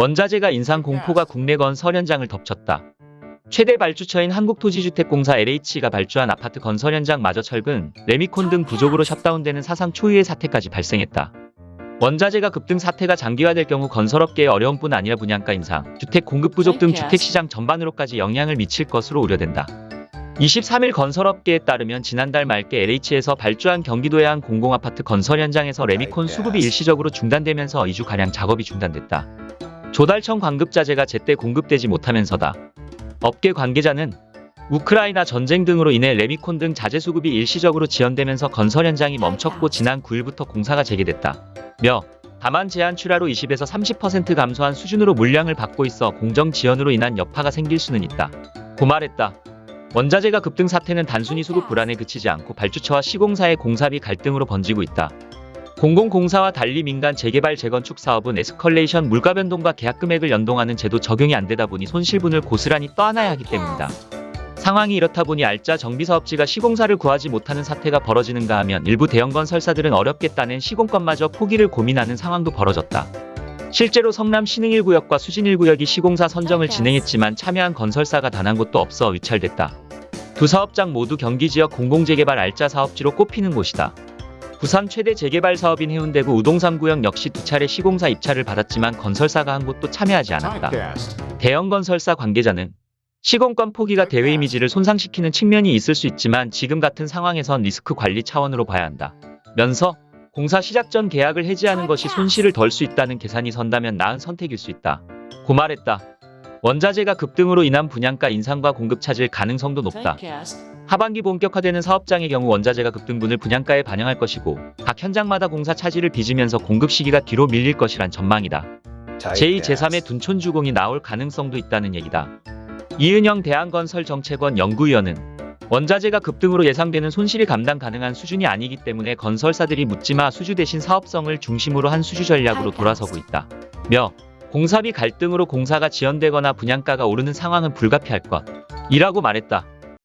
원자재가 인상 공포가 국내 건 설 현장을 덮쳤다. 최대 발주처인 한국토지주택공사 LH가 발주한 아파트 건설 현장 마저 철근, 레미콘 등 부족으로 셧다운되는 사상 초유의 사태까지 발생했다. 원자재가 급등 사태가 장기화될 경우 건설업계에 어려움뿐 아니라 분양가 인상, 주택 공급 부족 등 주택시장 전반으로까지 영향을 미칠 것으로 우려된다. 23일 건설업계에 따르면 지난달 말께 LH에서 발주한 경기도의 한 공공아파트 건설 현장에서 레미콘 수급이 일시적으로 중단되면서 2주가량 작업이 중단됐다. 조달청 광급자재가 제때 공급되지 못하면서다. 업계 관계자는 우크라이나 전쟁 등으로 인해 레미콘 등 자재 수급이 일시적으로 지연되면서 건설 현장이 멈췄고 지난 9일부터 공사가 재개됐다. 며 다만 제한 출하로 20에서 30% 감소한 수준으로 물량을 받고 있어 공정 지연으로 인한 여파가 생길 수는 있다. 고 말했다. 원자재가 급등 사태는 단순히 수급 불안에 그치지 않고 발주처와 시공사의 공사비 갈등으로 번지고 있다. 공공공사와 달리 민간 재개발 재건축 사업은 에스컬레이션 물가 변동과 계약 금액을 연동하는 제도 적용이 안 되다 보니 손실분을 고스란히 떠안아야 하기 때문이다. 상황이 이렇다 보니 알짜 정비사업지가 시공사를 구하지 못하는 사태가 벌어지는가 하면 일부 대형 건설사들은 어렵겠다는 시공권마저 포기를 고민하는 상황도 벌어졌다. 실제로 성남 신흥 1구역과 수진 1구역이 시공사 선정을 진행했지만 참여한 건설사가 단 한 곳도 없어 위찰됐다. 두 사업장 모두 경기 지역 공공재개발 알짜 사업지로 꼽히는 곳이다. 부산 최대 재개발 사업인 해운대구 우동산 구역 역시 두 차례 시공사 입찰을 받았지만 건설사가 한 곳도 참여하지 않았다. 대형 건설사 관계자는 시공권 포기가 대회 이미지를 손상시키는 측면이 있을 수 있지만 지금 같은 상황에선 리스크 관리 차원으로 봐야 한다. 면서 공사 시작 전 계약을 해지하는 것이 손실을 덜 수 있다는 계산이 선다면 나은 선택일 수 있다. 고 말했다. 원자재가 급등으로 인한 분양가 인상과 공급 차질 가능성도 높다. 하반기 본격화되는 사업장의 경우 원자재가 급등분을 분양가에 반영할 것이고 각 현장마다 공사 차질을 빚으면서 공급 시기가 뒤로 밀릴 것이란 전망이다. 제2, 제3의 둔촌주공이 나올 가능성도 있다는 얘기다. 이은영 대한건설정책원 연구위원은 원자재가 급등으로 예상되는 손실이 감당 가능한 수준이 아니기 때문에 건설사들이 묻지마 수주 대신 사업성을 중심으로 한 수주 전략으로 돌아서고 있다. 며 공사비 갈등으로 공사가 지연되거나 분양가가 오르는 상황은 불가피할 것. 이라고 말했다.